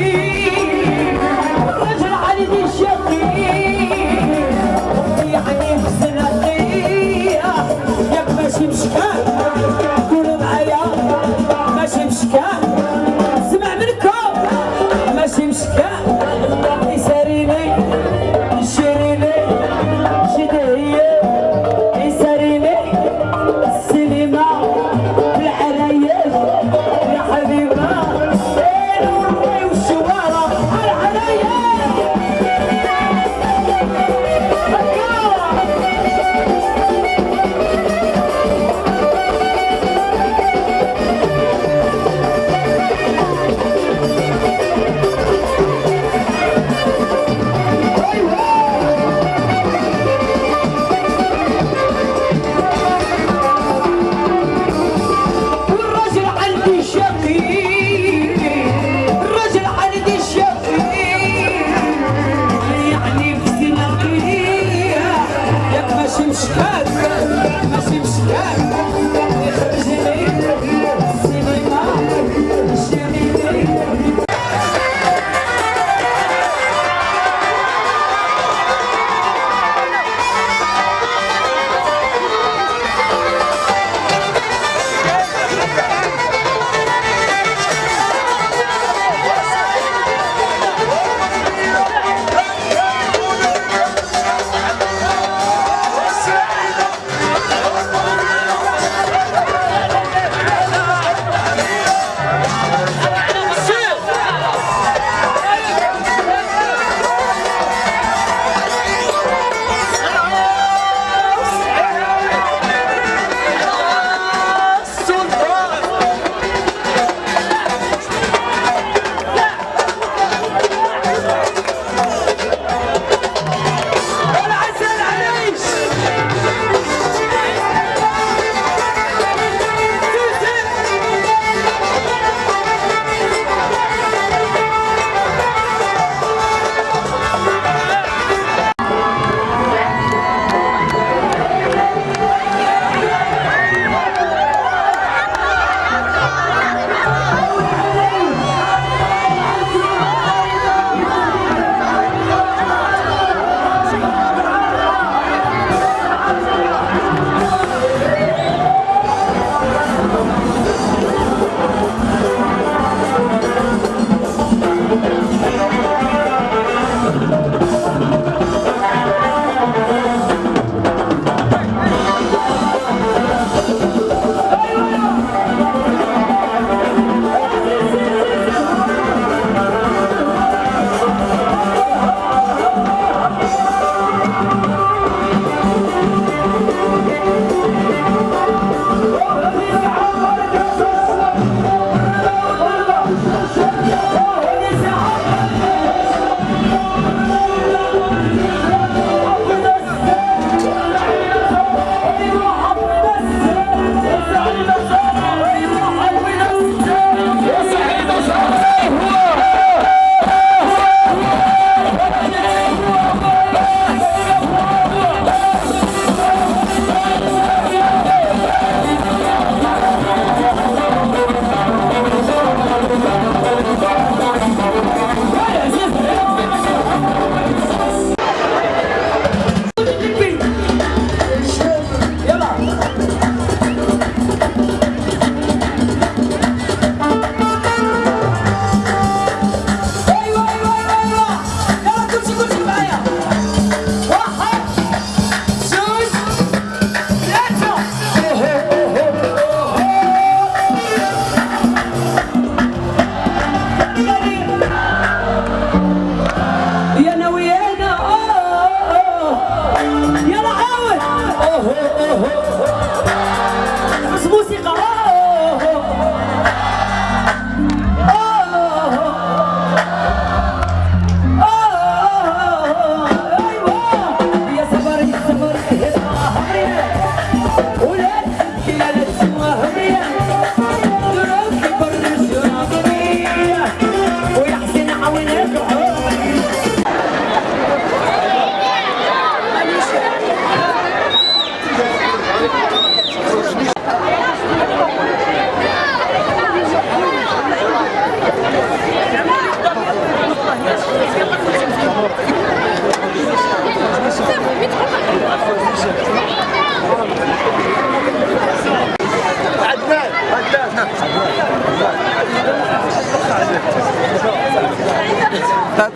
You.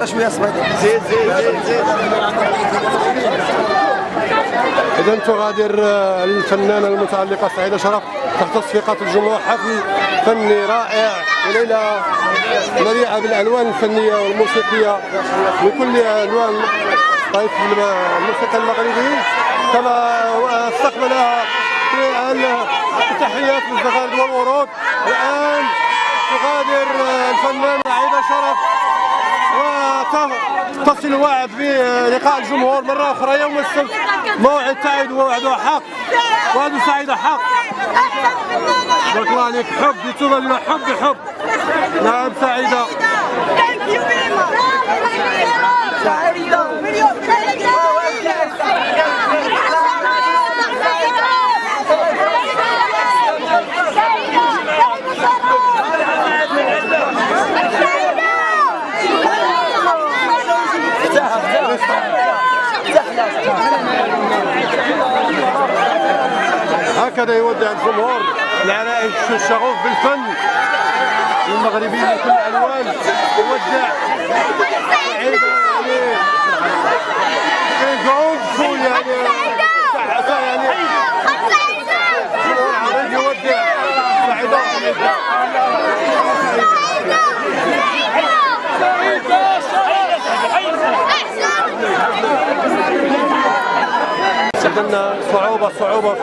شوية صبيط زيد زيد زيد زيد إذا تغادر آه، الفنانة المتألقة سعيدة شرف تحت تصفيقات الجمهور حفل فني رائع وليلة مليئة بالألوان الفنية والموسيقية بكل ألوان طيف الموسيقى المغربي كما استقبلها التحيات بالزغارد والورود الآن تغادر آه، الفنانة عيدة شرف وتصل وعد بلقاء الجمهور مرة أخرى يوم السبت. موعد سعيد ووعد حق وعد سعيد حق بارك الله عليك. حب يتوب لنا حب حب. نعم سعيدة. هكذا يودع الجمهور. العرائس الشغوف بالفن. المغربي من كل الألوان. يودع. سعيد يعني قعود سعيده صعوبة صعوبة.